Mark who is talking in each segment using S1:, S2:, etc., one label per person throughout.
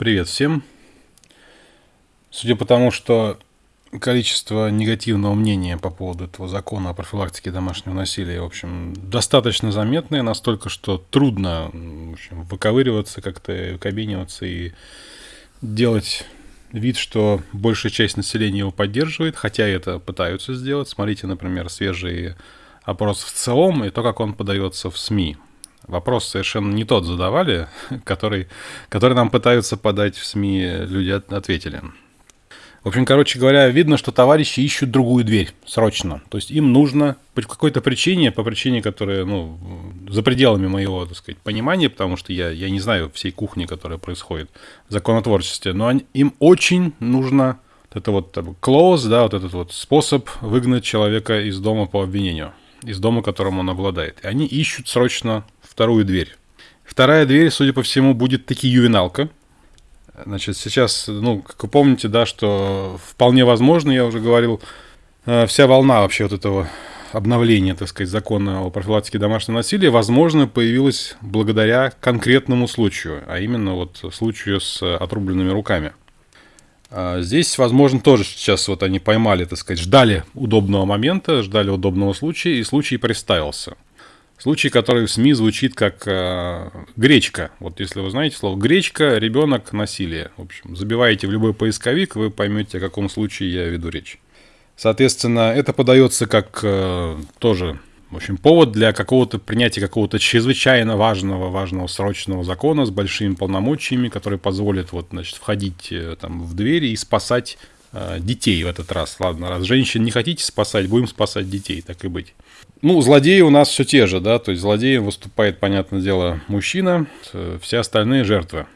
S1: Привет всем. Судя по тому, что количество негативного мнения по поводу этого закона о профилактике домашнего насилия, в общем, достаточно заметное, настолько, что трудно в общем, выковыриваться, как-то кабиниваться и делать вид, что большая часть населения его поддерживает, хотя это пытаются сделать. Смотрите, например, свежий опрос в целом и то, как он подается в СМИ. Вопрос совершенно не тот задавали, который, который нам пытаются подать в СМИ, люди ответили. В общем, короче говоря, видно, что товарищи ищут другую дверь срочно. То есть им нужно по какой-то причине, по причине, которая, ну, за пределами моего, так сказать, понимания, потому что я, я не знаю всей кухни, которая происходит в законотворчестве, но они, им очень нужно вот это вот close, да, вот этот вот способ выгнать человека из дома по обвинению, из дома, которым он обладает. И они ищут срочно вторую дверь. Вторая дверь, судя по всему, будет таки ювеналка – Значит, сейчас, ну, как вы помните, да, что вполне возможно, я уже говорил, э, вся волна вообще вот этого обновления, так сказать, закона о профилактике домашнего насилия, возможно, появилась благодаря конкретному случаю, а именно вот случаю с отрубленными руками. А здесь, возможно, тоже сейчас вот они поймали, так сказать, ждали удобного момента, ждали удобного случая, и случай представился – Случай, который в СМИ звучит как э, гречка. Вот если вы знаете слово гречка, ребенок, насилие. В общем, забиваете в любой поисковик, вы поймете, о каком случае я веду речь. Соответственно, это подается как э, тоже, в общем, повод для какого-то принятия какого-то чрезвычайно важного, важного срочного закона с большими полномочиями, который позволит вот, значит, входить э, там в двери и спасать э, детей в этот раз. Ладно, раз женщин не хотите спасать, будем спасать детей, так и быть. Ну, злодеи у нас все те же, да, то есть злодеем выступает, понятное дело, мужчина, все остальные жертвы.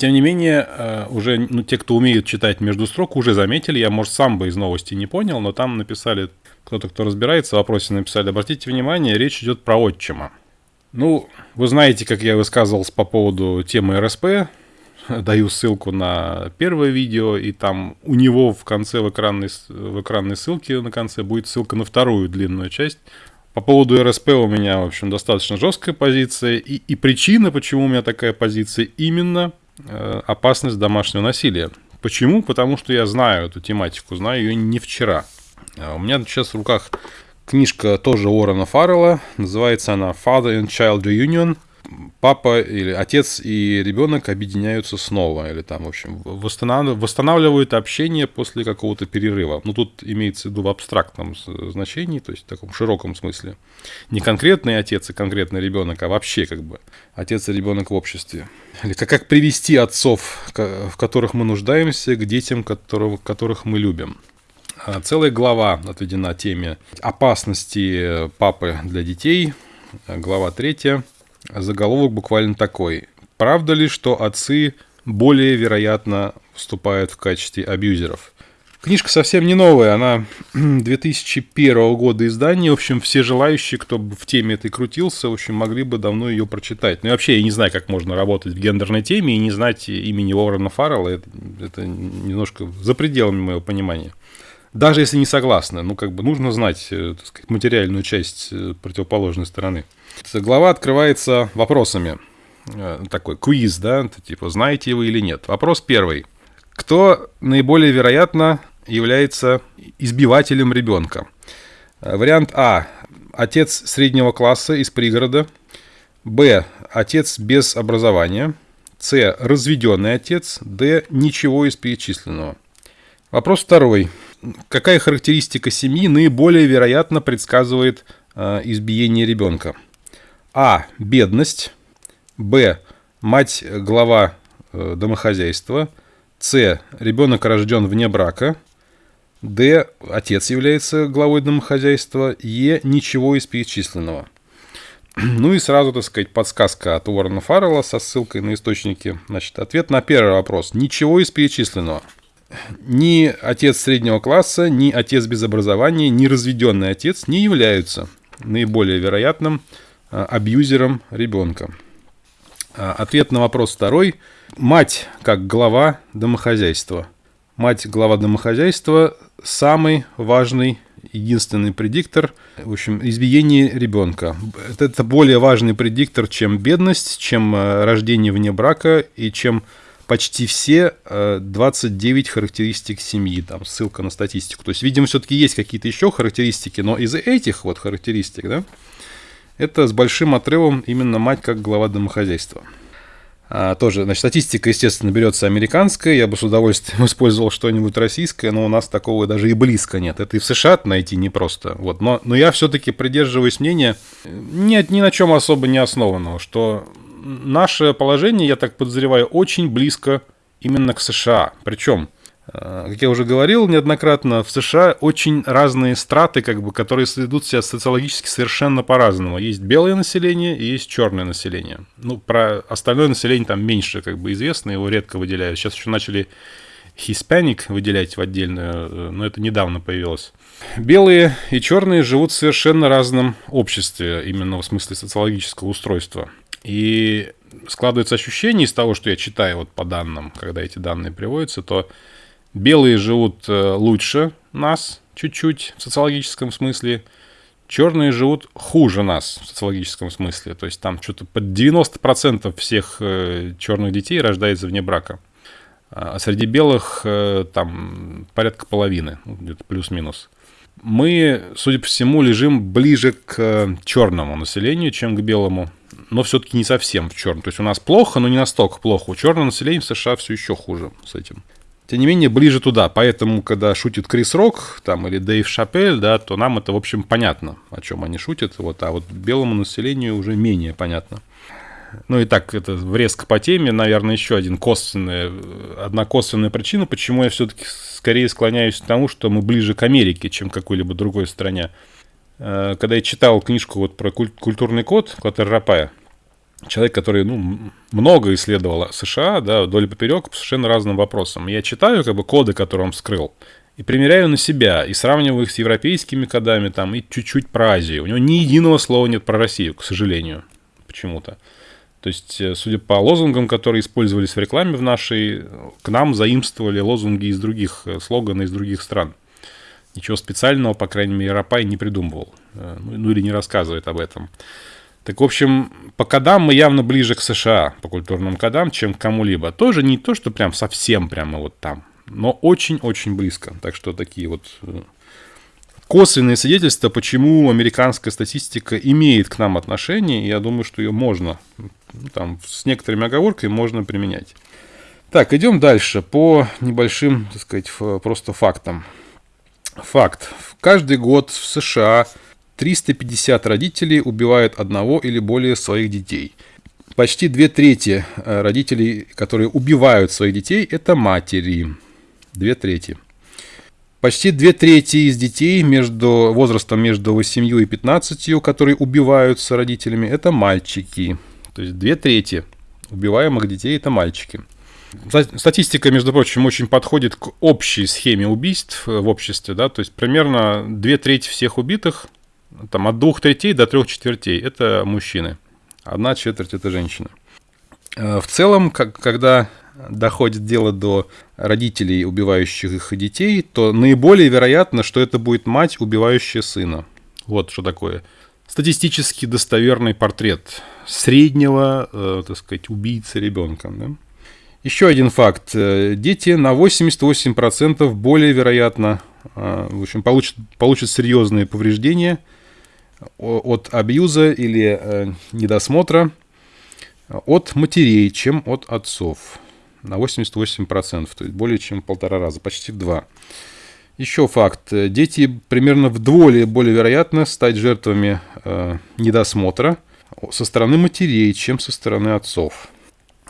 S1: Тем не менее, э, уже ну, те, кто умеет читать между строк, уже заметили, я, может, сам бы из новости не понял, но там написали, кто-то, кто разбирается в вопросе, написали, обратите внимание, речь идет про отчима. Ну, вы знаете, как я высказывался по поводу темы РСП, даю ссылку на первое видео, и там у него в конце, в экранной, в экранной ссылке на конце будет ссылка на вторую длинную часть. По поводу РСП у меня, в общем, достаточно жесткая позиция, и, и причина, почему у меня такая позиция, именно э, опасность домашнего насилия. Почему? Потому что я знаю эту тематику, знаю ее не вчера. А у меня сейчас в руках книжка тоже Уоррена Фаррелла, называется она Father and Child Reunion – папа или отец и ребенок объединяются снова, или там, в общем, восстанавливают общение после какого-то перерыва. Ну, тут имеется в виду в абстрактном значении, то есть в таком широком смысле. Не конкретный отец и конкретный ребенок, а вообще как бы отец и ребенок в обществе. Или как, привести отцов, в которых мы нуждаемся, к детям, которых, которых мы любим. А целая глава отведена теме опасности папы для детей. Глава третья Заголовок буквально такой. Правда ли, что отцы более вероятно вступают в качестве абьюзеров? Книжка совсем не новая, она 2001 года издания. В общем, все желающие, кто в теме этой крутился, в общем, могли бы давно ее прочитать. Ну и вообще, я не знаю, как можно работать в гендерной теме и не знать имени Уоррена Фаррелла. Это, это немножко за пределами моего понимания. Даже если не согласны, ну, как бы нужно знать, э, так сказать, материальную часть э, противоположной стороны. Глава открывается вопросами. Э, такой квиз, да, типа, знаете вы или нет. Вопрос первый. Кто наиболее вероятно является избивателем ребенка? Вариант А. Отец среднего класса из пригорода. Б. Отец без образования. С. Разведенный отец. Д. Ничего из перечисленного. Вопрос второй. Какая характеристика семьи наиболее вероятно предсказывает э, избиение ребенка? А. Бедность. Б. Мать глава э, домохозяйства. С. Ребенок рожден вне брака. Д. Отец является главой домохозяйства. Е. Ничего из перечисленного. Ну и сразу, так сказать, подсказка от Уоррена Фаррелла со ссылкой на источники. Значит, ответ на первый вопрос. Ничего из перечисленного. Ни отец среднего класса, ни отец без образования, ни разведенный отец не являются наиболее вероятным Э, абьюзером ребенка. Э, ответ на вопрос второй. Мать как глава домохозяйства. Мать глава домохозяйства – самый важный, единственный предиктор, в общем, избиения ребенка. Это более важный предиктор, чем бедность, чем э, рождение вне брака и чем почти все 29 э, характеристик семьи, там ссылка на статистику. То есть, видимо, все-таки есть какие-то еще характеристики, но из этих вот характеристик, да, это с большим отрывом именно мать как глава домохозяйства. А, тоже, значит, статистика, естественно, берется американская. Я бы с удовольствием использовал что-нибудь российское, но у нас такого даже и близко нет. Это и в США найти непросто. Вот. Но, но я все-таки придерживаюсь мнения, нет, ни на чем особо не основанного, что наше положение, я так подозреваю, очень близко именно к США. Причем Э, как я уже говорил неоднократно, в США очень разные страты, как бы, которые ведут себя социологически совершенно по-разному. Есть белое население и есть черное население. Ну, про остальное население там меньше как бы известно, его редко выделяют. Сейчас еще начали Hispanic выделять в отдельную, э, но это недавно появилось. Белые и черные живут в совершенно разном обществе, именно в смысле социологического устройства. И складывается ощущение из того, что я читаю вот по данным, когда эти данные приводятся, то Белые живут э, лучше нас чуть-чуть в социологическом смысле. Черные живут хуже нас в социологическом смысле. То есть там что-то под 90% всех э, черных детей рождается вне брака. А среди белых э, там порядка половины, ну, где-то плюс-минус. Мы, судя по всему, лежим ближе к черному населению, чем к белому, но все-таки не совсем в черном. То есть у нас плохо, но не настолько плохо. У черного населения в США все еще хуже с этим тем не менее, ближе туда. Поэтому, когда шутит Крис Рок там, или Дэйв Шапель, да, то нам это, в общем, понятно, о чем они шутят. Вот, а вот белому населению уже менее понятно. Ну и так, это врезка по теме, наверное, еще один косвенная, одна косвенная причина, почему я все-таки скорее склоняюсь к тому, что мы ближе к Америке, чем к какой-либо другой стране. Э, когда я читал книжку вот про культурный код Клотер Рапая, человек, который ну, много исследовал США, да, вдоль и поперек по совершенно разным вопросам. Я читаю как бы коды, которые он вскрыл, и примеряю на себя, и сравниваю их с европейскими кодами, там, и чуть-чуть про Азию. У него ни единого слова нет про Россию, к сожалению, почему-то. То есть, э, судя по лозунгам, которые использовались в рекламе в нашей, к нам заимствовали лозунги из других, э, слоганы из других стран. Ничего специального, по крайней мере, Рапай не придумывал. Э, ну, ну или не рассказывает об этом. Так, в общем, по кодам мы явно ближе к США, по культурным кодам, чем к кому-либо. Тоже не то, что прям совсем прямо вот там, но очень-очень близко. Так что такие вот э, косвенные свидетельства, почему американская статистика имеет к нам отношение, я думаю, что ее можно, ну, там, с некоторыми оговорками можно применять. Так, идем дальше по небольшим, так сказать, просто фактам. Факт. Каждый год в США 350 родителей убивают одного или более своих детей. Почти две трети э, родителей, которые убивают своих детей, это матери. Две трети. Почти две трети из детей между возрастом между 8 и 15, которые убиваются родителями, это мальчики. То есть две трети убиваемых детей это мальчики. Статистика, между прочим, очень подходит к общей схеме убийств в обществе. Да? То есть примерно две трети всех убитых там от двух третей до трех четвертей – это мужчины, одна четверть – это женщины. Э, в целом, как, когда доходит дело до родителей, убивающих их детей, то наиболее вероятно, что это будет мать, убивающая сына. Вот что такое. Статистически достоверный портрет среднего, э, так сказать, убийцы ребенка. Да? Еще один факт. Э, дети на 88% более вероятно э, в общем, получат, получат серьезные повреждения – от абьюза или э, недосмотра от матерей, чем от отцов. На 88%, то есть более чем в полтора раза, почти в два. Еще факт. Дети примерно вдвое более вероятно стать жертвами э, недосмотра со стороны матерей, чем со стороны отцов.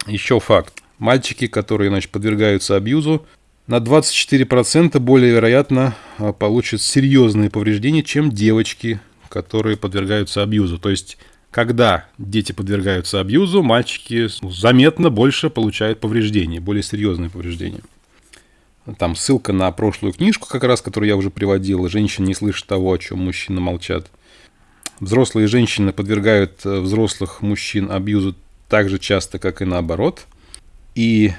S1: Еще факт. Мальчики, которые значит, подвергаются абьюзу, на 24% более вероятно э, получат серьезные повреждения, чем девочки, которые подвергаются абьюзу. То есть, когда дети подвергаются абьюзу, мальчики заметно больше получают повреждения, более серьезные повреждения. Там ссылка на прошлую книжку, как раз, которую я уже приводил. Женщины не слышат того, о чем мужчины молчат. Взрослые женщины подвергают э, взрослых мужчин абьюзу так же часто, как и наоборот. И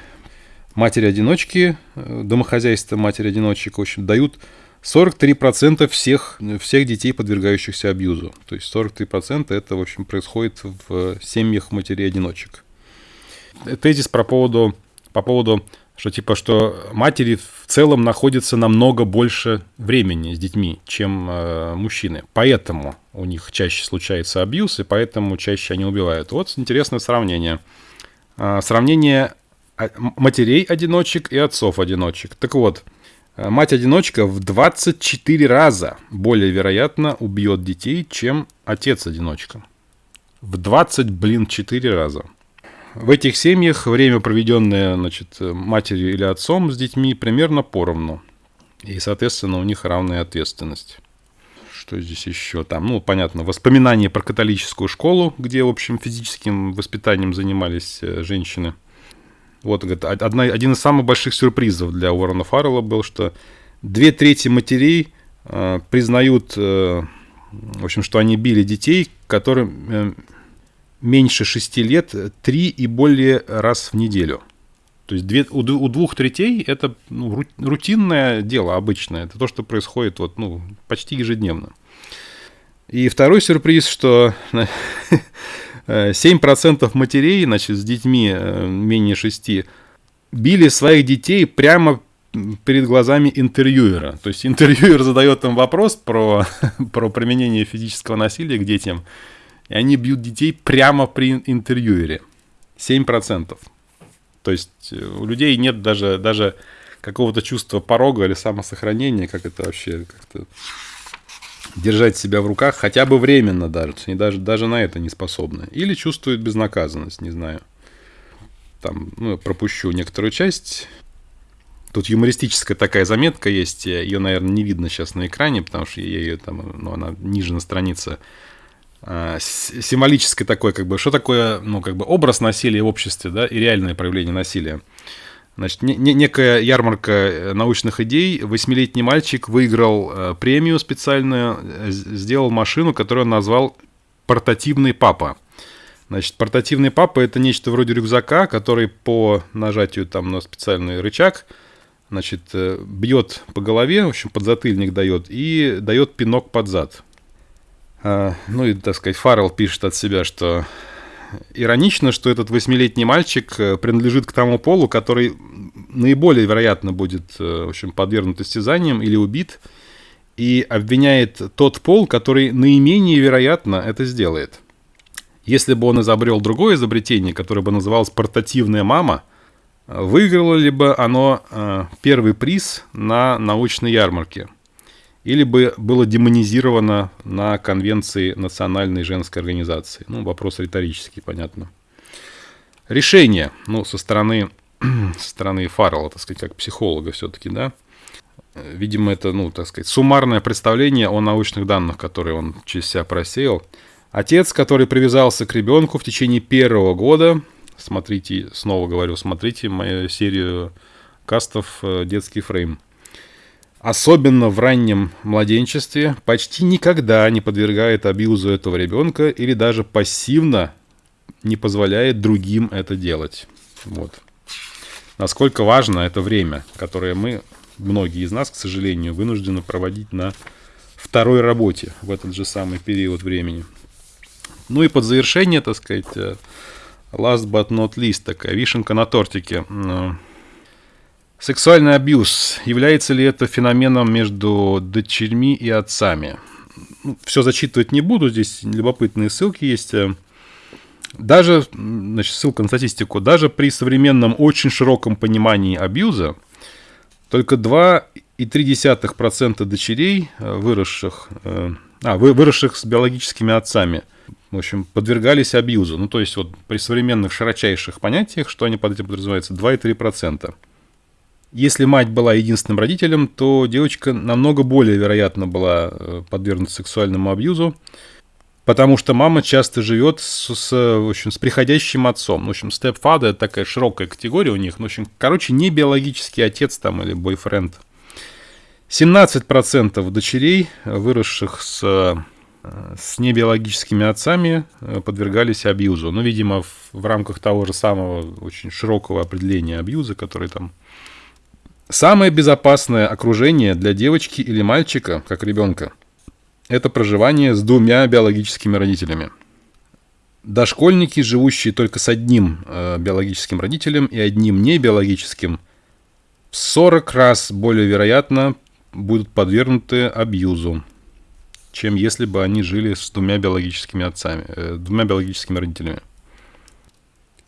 S1: матери-одиночки, э, домохозяйства матери-одиночек, в общем, дают 43% всех, всех детей, подвергающихся абьюзу. То есть 43% это, в общем, происходит в семьях матерей-одиночек. Тезис про поводу по поводу, что типа, что матери в целом находятся намного больше времени с детьми, чем э, мужчины. Поэтому у них чаще случается абьюз, и поэтому чаще они убивают. Вот интересное сравнение. Э, сравнение матерей-одиночек и отцов-одиночек. Так вот, мать-одиночка в 24 раза более вероятно убьет детей, чем отец-одиночка. В 20, блин, 4 раза. В этих семьях время, проведенное значит, матерью или отцом с детьми, примерно поровну. И, соответственно, у них равная ответственность. Что здесь еще? Там, ну, понятно, воспоминания про католическую школу, где, в общем, физическим воспитанием занимались э, женщины – вот, говорит, одна, один из самых больших сюрпризов для Уоррена Фаррелла был, что две трети матерей э, признают, э, в общем, что они били детей, которым э, меньше шести лет, три и более раз в неделю. То есть две, у, у двух третей это ну, рутинное дело обычное. Это то, что происходит вот, ну, почти ежедневно. И второй сюрприз, что 7% матерей, значит, с детьми э, менее 6, били своих детей прямо перед глазами интервьюера. То есть интервьюер задает им вопрос про, про применение физического насилия к детям, и они бьют детей прямо при интервьюере. 7%. То есть э, у людей нет даже, даже какого-то чувства порога или самосохранения, как это вообще как-то держать себя в руках хотя бы временно даже, они даже, даже на это не способны. Или чувствуют безнаказанность, не знаю. Там, ну, пропущу некоторую часть. Тут юмористическая такая заметка есть, ее, наверное, не видно сейчас на экране, потому что я ее там, ну, она ниже на странице. А, символическое такое, как бы, что такое, ну, как бы образ насилия в обществе, да, и реальное проявление насилия. Значит, не, не, некая ярмарка э, научных идей. Восьмилетний мальчик выиграл э, премию специальную, э, сделал машину, которую он назвал «Портативный папа». Значит, портативный папа – это нечто вроде рюкзака, который по нажатию там на специальный рычаг, значит, э, бьет по голове, в общем, подзатыльник дает, и дает пинок под зад. А, ну и, так сказать, Фаррелл пишет от себя, что иронично, что этот восьмилетний мальчик э, принадлежит к тому полу, который наиболее вероятно будет э, в общем, подвергнут истязаниям или убит, и обвиняет тот пол, который наименее вероятно это сделает. Если бы он изобрел другое изобретение, которое бы называлось «портативная мама», выиграло ли бы оно э, первый приз на научной ярмарке – или бы было демонизировано на конвенции Национальной женской организации? Ну, вопрос риторический, понятно. Решение, ну, со стороны, со стороны Фаррелла, так сказать, как психолога все-таки, да, видимо, это, ну, так сказать, суммарное представление о научных данных, которые он через себя просеял. Отец, который привязался к ребенку в течение первого года, смотрите, снова говорю, смотрите мою серию кастов э, «Детский фрейм», особенно в раннем младенчестве, почти никогда не подвергает абьюзу этого ребенка или даже пассивно не позволяет другим это делать. Вот. Насколько важно это время, которое мы, многие из нас, к сожалению, вынуждены проводить на второй работе в этот же самый период времени. Ну и под завершение, так сказать, э, last but not least, такая вишенка на тортике – Сексуальный абьюз. Является ли это феноменом между дочерьми и отцами? Ну, все зачитывать не буду, здесь любопытные ссылки есть. Даже, значит, ссылка на статистику, даже при современном очень широком понимании абьюза, только 2,3% дочерей, э, выросших, э, а, выросших с биологическими отцами, в общем, подвергались абьюзу. Ну, то есть, вот при современных широчайших понятиях, что они под этим подразумеваются, 2,3%. Если мать была единственным родителем, то девочка намного более вероятно была э, подвергнута сексуальному абьюзу, потому что мама часто живет с, с, в общем, с приходящим отцом. В общем, stepfather – это такая широкая категория у них. В общем, короче, не биологический отец там или бойфренд. 17% дочерей, выросших с, э, с небиологическими отцами, э, подвергались абьюзу. Ну, видимо, в, в рамках того же самого очень широкого определения абьюза, который там Самое безопасное окружение для девочки или мальчика, как ребенка, это проживание с двумя биологическими родителями. дошкольники, живущие только с одним э, биологическим родителем и одним небиологическим, в 40 раз более вероятно будут подвергнуты абьюзу, чем если бы они жили с двумя биологическими отцами, э, двумя биологическими родителями.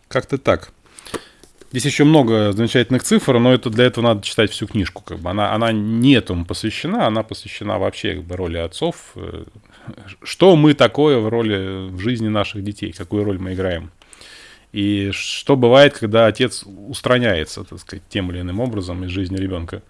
S1: Как-то так. Здесь еще много замечательных цифр, но это для этого надо читать всю книжку. Как бы. она, она не этому посвящена, она посвящена вообще как бы, роли отцов. Э, что мы такое в роли в жизни наших детей, какую роль мы играем. И что бывает, когда отец устраняется, так сказать, тем или иным образом из жизни ребенка.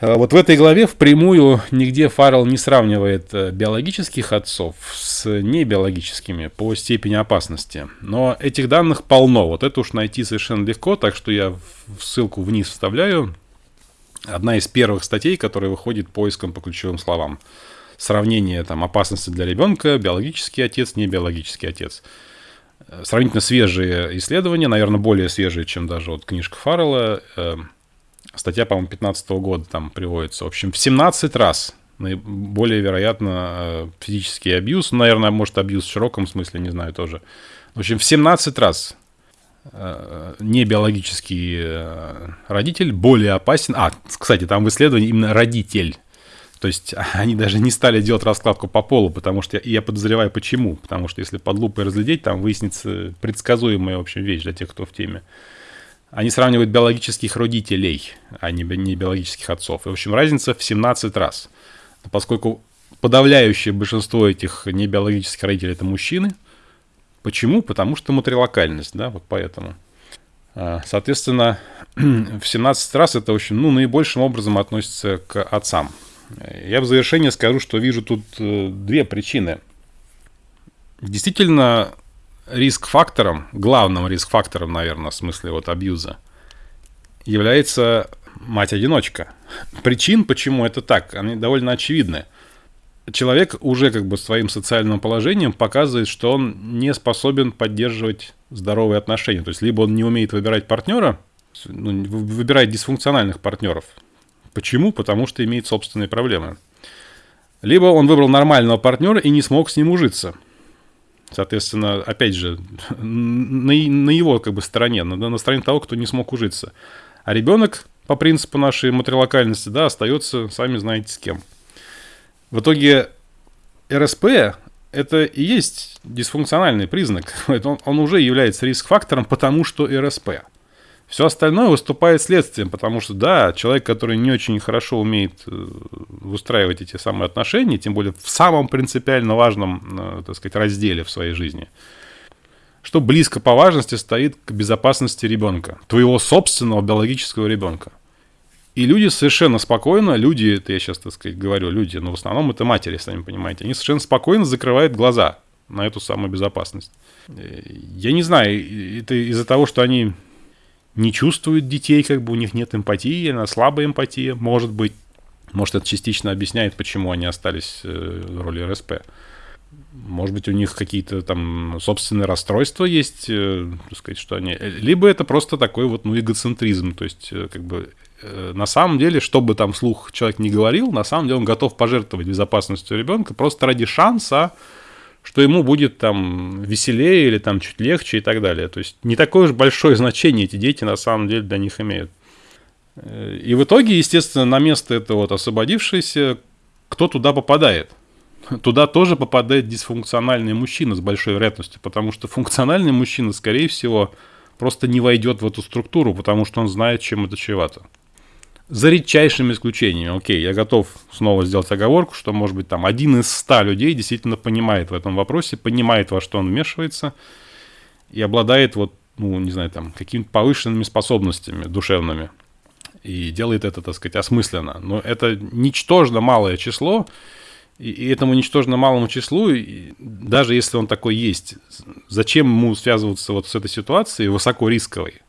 S1: А вот в этой главе впрямую нигде Фаррелл не сравнивает э, биологических отцов с небиологическими по степени опасности. Но этих данных полно. Вот это уж найти совершенно легко, так что я ссылку вниз вставляю. Одна из первых статей, которая выходит поиском по ключевым словам. Сравнение там, опасности для ребенка, биологический отец, не биологический отец. Э, сравнительно свежие исследования, наверное, более свежие, чем даже вот книжка Фаррелла э, Статья, по-моему, 15 года там приводится. В общем, в 17 раз более вероятно э, физический абьюз. Ну, наверное, может, абьюз в широком смысле, не знаю тоже. В общем, в 17 раз э, не биологический э, родитель более опасен. А, кстати, там в исследовании именно родитель. То есть они даже не стали делать раскладку по полу, потому что я, я подозреваю почему. Потому что если под лупой разглядеть, там выяснится предсказуемая, в общем, вещь для тех, кто в теме. Они сравнивают биологических родителей, а не, не биологических отцов. И, в общем, разница в 17 раз. Поскольку подавляющее большинство этих небиологических родителей это мужчины. Почему? Потому что матрилокальность, да, вот поэтому. А, соответственно, в 17 раз это очень, ну, наибольшим образом относится к отцам. Я в завершение скажу, что вижу тут э, две причины. Действительно, риск-фактором, главным риск-фактором, наверное, в смысле вот абьюза, является мать-одиночка. Причин, почему это так, они довольно очевидны. Человек уже как бы своим социальным положением показывает, что он не способен поддерживать здоровые отношения. То есть, либо он не умеет выбирать партнера, ну, выбирает дисфункциональных партнеров. Почему? Потому что имеет собственные проблемы. Либо он выбрал нормального партнера и не смог с ним ужиться. Соответственно, опять же, на, на его как бы стороне, на, на стороне того, кто не смог ужиться. А ребенок, по принципу нашей матрилокальности, да, остается, сами знаете, с кем. В итоге РСП это и есть дисфункциональный признак. Он, он уже является риск-фактором, потому что РСП. Все остальное выступает следствием, потому что, да, человек, который не очень хорошо умеет э, выстраивать эти самые отношения, тем более в самом принципиально важном, э, так сказать, разделе в своей жизни, что близко по важности стоит к безопасности ребенка, твоего собственного биологического ребенка. И люди совершенно спокойно, люди, это я сейчас, так сказать, говорю, люди, но в основном это матери, сами понимаете, они совершенно спокойно закрывают глаза на эту самую безопасность. Э, я не знаю, это из-за того, что они не чувствуют детей, как бы у них нет эмпатии, она слабая эмпатия, может быть. Может, это частично объясняет, почему они остались э, в роли РСП. Может быть, у них какие-то там собственные расстройства есть, э, так сказать, что они... Либо это просто такой вот, ну, эгоцентризм, то есть, э, как бы, на самом деле, что бы там слух человек не говорил, на самом деле он готов пожертвовать безопасностью ребенка просто ради шанса что ему будет там веселее или там чуть легче и так далее. То есть не такое уж большое значение эти дети на самом деле для них имеют. Э, и в итоге, естественно, на место этого вот освободившегося, кто туда попадает? Туда тоже попадает дисфункциональный мужчина с большой вероятностью, потому что функциональный мужчина, скорее всего, просто не войдет в эту структуру, потому что он знает, чем это чревато. За редчайшими исключениями. Окей, я готов снова сделать оговорку, что, может быть, там один из ста людей действительно понимает в этом вопросе, понимает, во что он вмешивается и обладает вот, ну, не знаю, там, какими-то повышенными способностями душевными. И делает это, так сказать, осмысленно. Но это ничтожно малое число, и, этому ничтожно малому числу, даже если он такой есть, зачем ему связываться вот с этой ситуацией высоко рисковой?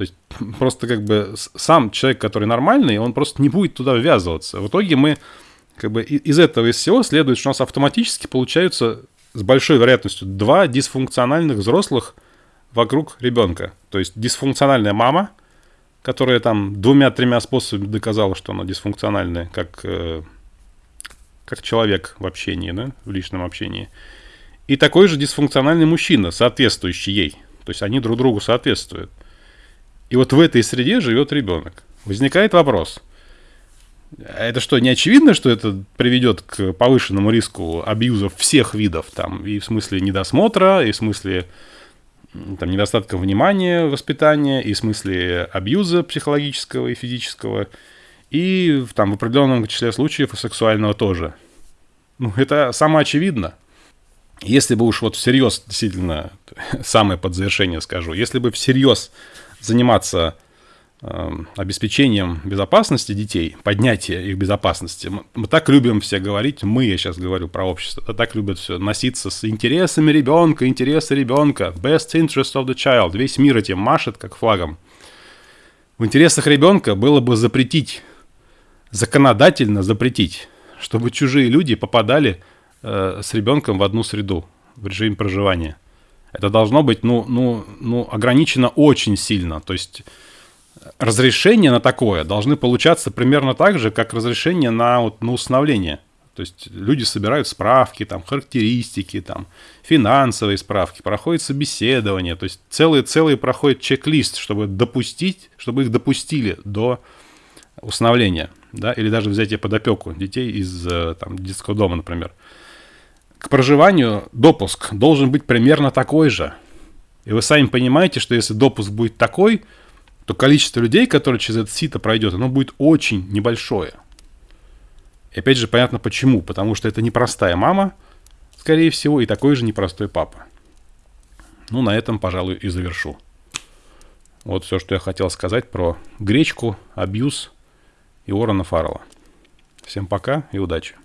S1: То есть просто как бы сам человек, который нормальный, он просто не будет туда ввязываться. В итоге мы как бы из этого, из всего следует, что у нас автоматически получаются с большой вероятностью два дисфункциональных взрослых вокруг ребенка. То есть дисфункциональная мама, которая там двумя-тремя способами доказала, что она дисфункциональная, как, э, как человек в общении, да, в личном общении. и такой же дисфункциональный мужчина, соответствующий ей. То есть они друг другу соответствуют. И вот в этой среде живет ребенок. Возникает вопрос. А это что, не очевидно, что это приведет к повышенному риску абьюзов всех видов? Там, и в смысле недосмотра, и в смысле там, недостатка внимания, воспитания, и в смысле абьюза психологического и физического, и там, в определенном числе случаев и сексуального тоже. Ну, это самоочевидно. Если бы уж вот всерьез, действительно, самое под завершение скажу, если бы всерьез заниматься э, обеспечением безопасности детей, поднятия их безопасности, мы, так любим все говорить, мы, я сейчас говорю про общество, да, так любят все носиться с интересами ребенка, интересы ребенка, best interest of the child, весь мир этим машет как флагом. В интересах ребенка было бы запретить, законодательно запретить, чтобы чужие люди попадали э, с ребенком в одну среду, в режиме проживания. Это должно быть, ну, ну, ну, ограничено очень сильно. То есть разрешение на такое должны получаться примерно так же, как разрешение на, вот, на установление. То есть люди собирают справки, там, характеристики, там, финансовые справки, проходит собеседование. То есть целый, целый проходит чек-лист, чтобы допустить, чтобы их допустили до усыновления. Да, или даже взятие под опеку детей из э, там, детского дома, например к проживанию допуск должен быть примерно такой же. И вы сами понимаете, что если допуск будет такой, то количество людей, которые через это сито пройдет, оно будет очень небольшое. И опять же понятно почему. Потому что это непростая мама, скорее всего, и такой же непростой папа. Ну, на этом, пожалуй, и завершу. Вот все, что я хотел сказать про гречку, абьюз и Уоррена Фаррелла. Всем пока и удачи.